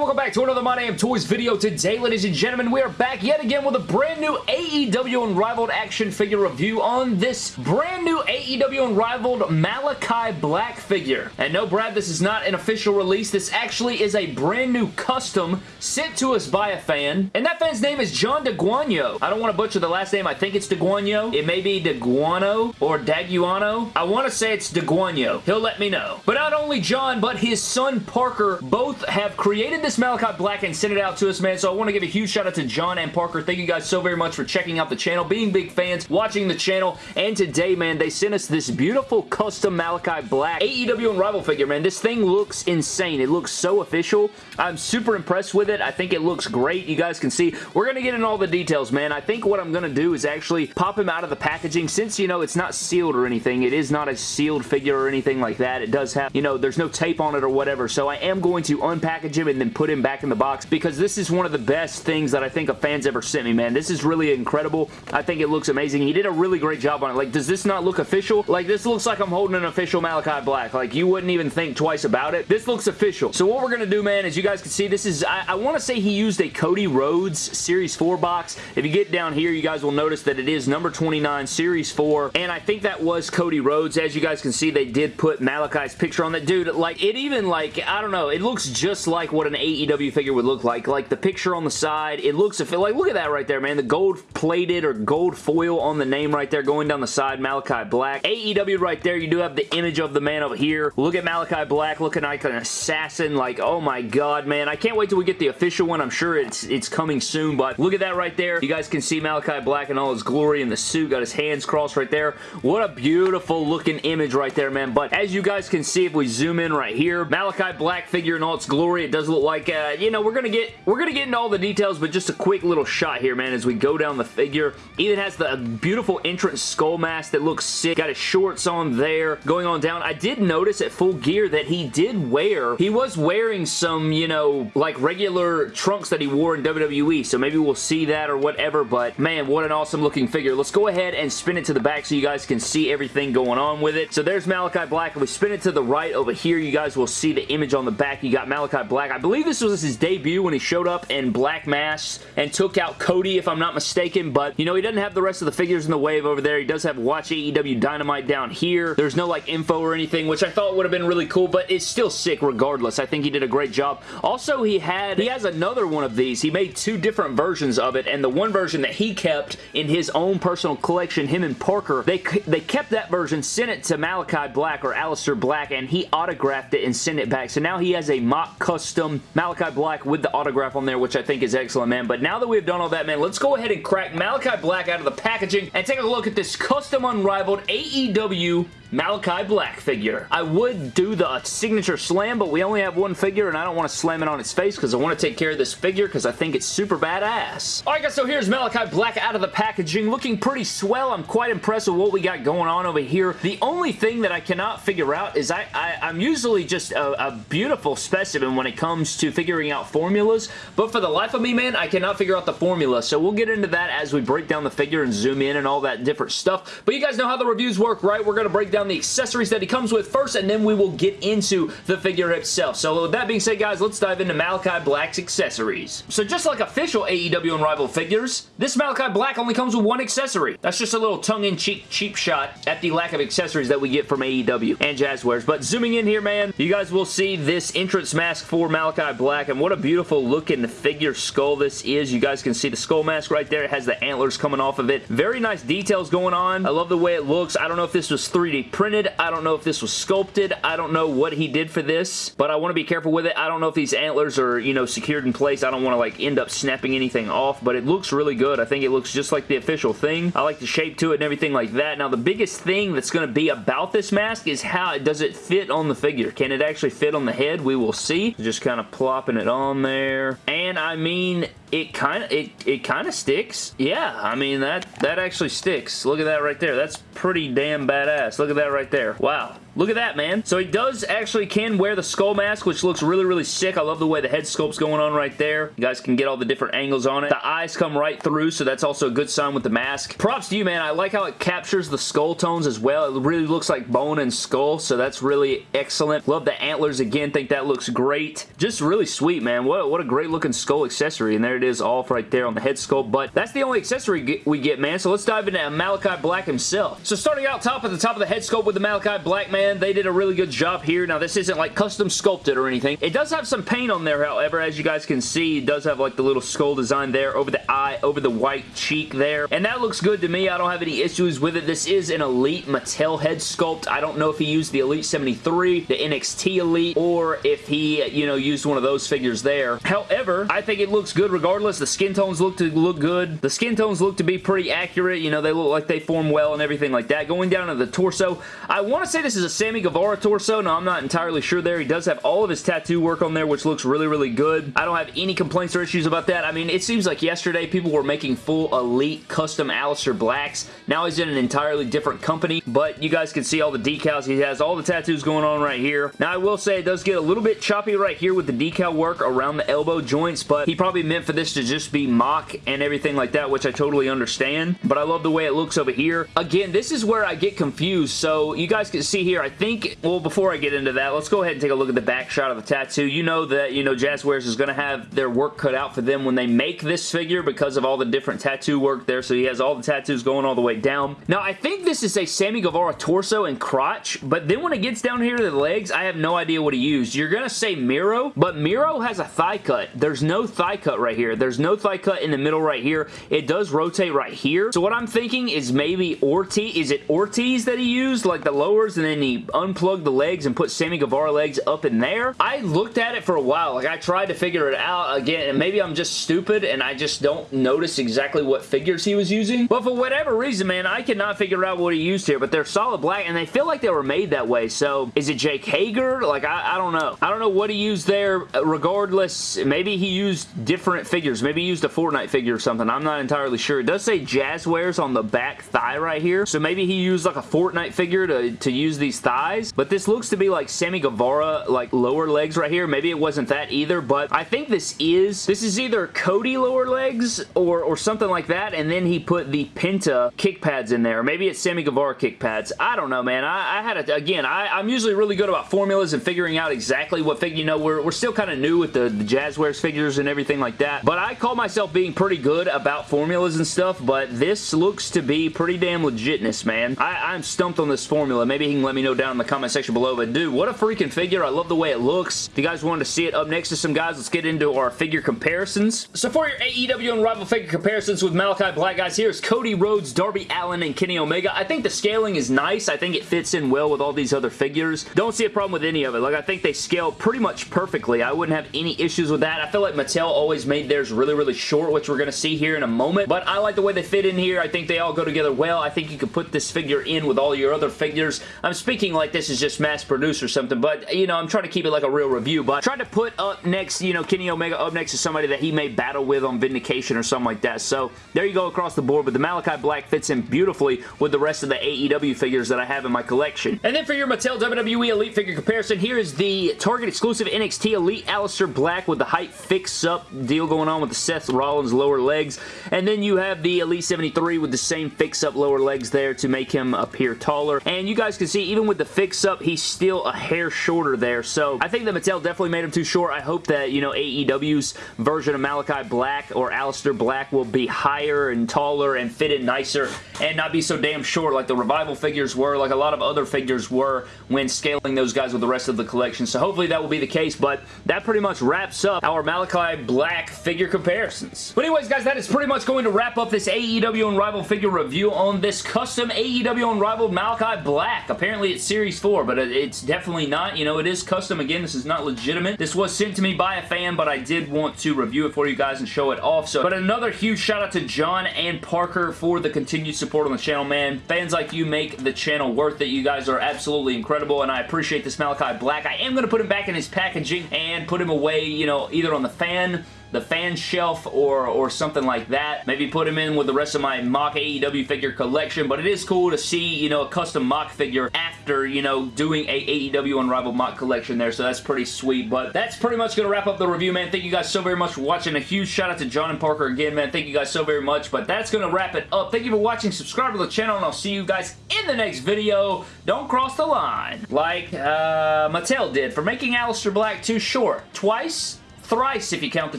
welcome back to another My Damn Toys video. Today, ladies and gentlemen, we are back yet again with a brand new AEW Unrivaled action figure review on this brand new AEW Unrivaled Malachi Black figure. And no, Brad, this is not an official release. This actually is a brand new custom sent to us by a fan. And that fan's name is John DeGuano. I don't want to butcher the last name. I think it's DeGuano. It may be DeGuano or Daguano. I want to say it's DeGuano. He'll let me know. But not only John, but his son Parker both have created this Malachi Black and sent it out to us, man. So I want to give a huge shout out to John and Parker. Thank you guys so very much for checking out the channel, being big fans, watching the channel. And today, man, they sent us this beautiful custom Malachi Black AEW Unrivaled figure, man. This thing looks insane. It looks so official. I'm super impressed with it. I think it looks great. You guys can see. We're going to get in all the details, man. I think what I'm going to do is actually pop him out of the packaging. Since, you know, it's not sealed or anything, it is not a sealed figure or anything like that. It does have, you know, there's no tape on it or whatever. So I am going to unpackage him and then put him back in the box because this is one of the best things that I think a fan's ever sent me, man. This is really incredible. I think it looks amazing. He did a really great job on it. Like, does this not look official? Like, this looks like I'm holding an official Malachi Black. Like, you wouldn't even think twice about it. This looks official. So what we're going to do, man, as you guys can see, this is, I, I want to say he used a Cody Rhodes Series 4 box. If you get down here, you guys will notice that it is number 29, Series 4, and I think that was Cody Rhodes. As you guys can see, they did put Malachi's picture on that. Dude, like, it even, like, I don't know, it looks just like what an AEW figure would look like. Like, the picture on the side, it looks, like, look at that right there, man. The gold plated or gold foil on the name right there going down the side, Malachi Black. AEW right there, you do have the image of the man over here. Look at Malachi Black looking like an assassin. Like, oh my god, man. I can't wait till we get the official one. I'm sure it's it's coming soon, but look at that right there. You guys can see Malachi Black in all his glory in the suit. Got his hands crossed right there. What a beautiful looking image right there, man. But as you guys can see, if we zoom in right here, Malachi Black figure in all its glory. It does look like, uh, you know, we're gonna get we're gonna get into all the details, but just a quick little shot here, man, as we go down the figure. Even has the beautiful entrance skull mask that looks sick. Got his shorts on there. Going on down. I did notice at full gear that he did wear, he was wearing some, you know, like regular trunks that he wore in WWE, so maybe we'll see that or whatever, but man, what an awesome looking figure. Let's go ahead and spin it to the back so you guys can see everything going on with it. So there's Malachi Black. If we spin it to the right over here, you guys will see the image on the back. You got Malachi Black. I believe this was his debut when he showed up in black masks and took out Cody, if I'm not mistaken, but, you know, he doesn't have the rest of the figures in the wave over there. He does have Watch AEW Dynamite down here. There's no, like, info or anything, which I thought would have been really cool, but it's still sick regardless. I think he did a great job. Also, he had, he has another one of these. He made two different versions of it, and the one version that he kept in his own personal collection, him and Parker, they, they kept that version, sent it to Malachi Black or Aleister Black, and he autographed it and sent it back. So now he has a mock custom Malachi Black with the autograph on there, which I think is excellent, man. But now that we've done all that, man, let's go ahead and crack Malachi Black out of the packaging and take a look at this custom unrivaled AEW Malachi Black figure. I would do the signature slam, but we only have one figure, and I don't want to slam it on its face because I want to take care of this figure because I think it's super badass. Alright guys, so here's Malachi Black out of the packaging, looking pretty swell. I'm quite impressed with what we got going on over here. The only thing that I cannot figure out is I, I, am usually just a, a beautiful specimen when it comes to figuring out formulas, but for the life of me, man, I cannot figure out the formula, so we'll get into that as we break down the figure and zoom in and all that different stuff. But you guys know how the reviews work, right? We're going to break down the accessories that he comes with first, and then we will get into the figure itself. So with that being said, guys, let's dive into Malachi Black's accessories. So just like official AEW Unrivaled figures, this Malachi Black only comes with one accessory. That's just a little tongue-in-cheek cheap shot at the lack of accessories that we get from AEW and Jazwares. But zooming in here, man, you guys will see this entrance mask for Malachi Black, and what a beautiful looking figure skull this is. You guys can see the skull mask right there. It has the antlers coming off of it. Very nice details going on. I love the way it looks. I don't know if this was 3D printed. I don't know if this was sculpted. I don't know what he did for this, but I want to be careful with it. I don't know if these antlers are, you know, secured in place. I don't want to, like, end up snapping anything off, but it looks really good. I think it looks just like the official thing. I like the shape to it and everything like that. Now, the biggest thing that's going to be about this mask is how does it fit on the figure. Can it actually fit on the head? We will see. Just kind of plopping it on there. And, I mean, it kind of it, it kind of sticks. Yeah, I mean, that, that actually sticks. Look at that right there. That's pretty damn badass. Look at that right there. Wow. Look at that, man. So he does actually can wear the skull mask, which looks really, really sick. I love the way the head sculpt's going on right there. You guys can get all the different angles on it. The eyes come right through, so that's also a good sign with the mask. Props to you, man. I like how it captures the skull tones as well. It really looks like bone and skull, so that's really excellent. Love the antlers again. Think that looks great. Just really sweet, man. What, what a great looking skull accessory, and there it is off right there on the head sculpt, but that's the only accessory we get, man, so let's dive into Malachi Black himself. So starting out top at the top of the head sculpt with the Malachi Black, man, they did a really good job here. Now, this isn't like custom sculpted or anything. It does have some paint on there, however, as you guys can see, it does have like the little skull design there over the eye, over the white cheek there, and that looks good to me. I don't have any issues with it. This is an Elite Mattel head sculpt. I don't know if he used the Elite 73, the NXT Elite, or if he, you know, used one of those figures there. However, I think it looks good regardless. The skin tones look to look good. The skin tones look to be pretty accurate. You know, they look like they form well and everything like that. Going down to the torso, I want to say this is a Sammy Guevara torso. No, I'm not entirely sure there. He does have all of his tattoo work on there, which looks really, really good. I don't have any complaints or issues about that. I mean, it seems like yesterday people were making full elite custom Aleister Blacks. Now he's in an entirely different company, but you guys can see all the decals. He has all the tattoos going on right here. Now, I will say it does get a little bit choppy right here with the decal work around the elbow joints, but he probably meant for this to just be mock and everything like that, which I totally understand, but I love the way it looks over here. Again, this is where I get confused, so you guys can see here, I think, well, before I get into that, let's go ahead and take a look at the back shot of the tattoo. You know that, you know, Jazwares is going to have their work cut out for them when they make this figure because of all the different tattoo work there, so he has all the tattoos going all the way down. Now, I think this is a Sammy Guevara torso and crotch, but then when it gets down here to the legs, I have no idea what he used. You're going to say Miro, but Miro has a thigh cut. There's no thigh cut right here. There's no thigh cut in the middle right here. It does rotate right here. So what I'm thinking is maybe Ortiz. Is it Ortiz that he used? Like the lowers and then he unplugged the legs and put Sammy Guevara legs up in there? I looked at it for a while. Like I tried to figure it out again and maybe I'm just stupid and I just don't notice exactly what figures he was using. But for whatever reason, man, I cannot figure out what he used here. But they're solid black and they feel like they were made that way. So is it Jake Hager? Like I, I don't know. I don't know what he used there. Regardless, maybe he used different figures. Maybe he used a Fortnite figure or something. I'm not entirely sure. It does say Jazwares on the back thigh right here. So maybe he used like a Fortnite figure to, to use these thighs. But this looks to be like Sammy Guevara, like lower legs right here. Maybe it wasn't that either. But I think this is, this is either Cody lower legs or, or something like that. And then he put the Penta kick pads in there. Maybe it's Sammy Guevara kick pads. I don't know, man. I, I had a, again, I, I'm usually really good about formulas and figuring out exactly what figure, you know, we're, we're still kind of new with the, the Jazwares figures and everything like that. But I call myself being pretty good about formulas and stuff, but this looks to be pretty damn legitness, man. I, I'm stumped on this formula. Maybe he can let me know down in the comment section below, but dude, what a freaking figure. I love the way it looks. If you guys wanted to see it up next to some guys, let's get into our figure comparisons. So for your AEW Unrivaled figure comparisons with Malachi Black, guys, here's Cody Rhodes, Darby Allin, and Kenny Omega. I think the scaling is nice. I think it fits in well with all these other figures. Don't see a problem with any of it. Like, I think they scale pretty much perfectly. I wouldn't have any issues with that. I feel like Mattel always made theirs really, really short, which we're going to see here in a moment, but I like the way they fit in here. I think they all go together well. I think you could put this figure in with all your other figures. I'm speaking like this is just mass produced or something, but, you know, I'm trying to keep it like a real review, but try to put up next, you know, Kenny Omega up next to somebody that he may battle with on Vindication or something like that. So, there you go across the board, but the Malachi Black fits in beautifully with the rest of the AEW figures that I have in my collection. And then for your Mattel WWE Elite figure comparison, here is the Target exclusive NXT Elite Aleister Black with the height fix-up deal going on with the Seth Rollins lower legs. And then you have the Elite 73 with the same fix-up lower legs there to make him appear taller. And you guys can see, even with the fix-up, he's still a hair shorter there. So I think that Mattel definitely made him too short. I hope that, you know, AEW's version of Malachi Black or Aleister Black will be higher and taller and fit in nicer and not be so damn short like the Revival figures were, like a lot of other figures were when scaling those guys with the rest of the collection. So hopefully that will be the case, but that pretty much wraps up our Malachi Black figure comparisons. But anyways, guys, that is pretty much going to wrap up this AEW Unrivaled figure review on this custom AEW Unrivaled Malachi Black. Apparently it's Series 4, but it's definitely not. You know, it is custom. Again, this is not legitimate. This was sent to me by a fan, but I did want to review it for you guys and show it off. So, but another huge shout out to John and Parker for the continued support on the channel, man. Fans like you make the channel worth it. You guys are absolutely incredible, and I appreciate this Malachi Black. I am going to put him back in his packaging and put him away, you know, either on the fan the fan shelf or, or something like that. Maybe put him in with the rest of my mock AEW figure collection, but it is cool to see, you know, a custom mock figure after, you know, doing a AEW Unrivaled mock collection there, so that's pretty sweet. But that's pretty much going to wrap up the review, man. Thank you guys so very much for watching. A huge shout out to John and Parker again, man. Thank you guys so very much. But that's going to wrap it up. Thank you for watching. Subscribe to the channel, and I'll see you guys in the next video. Don't cross the line. Like uh, Mattel did for making Aleister Black too short. Twice? Thrice if you count the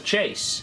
chase.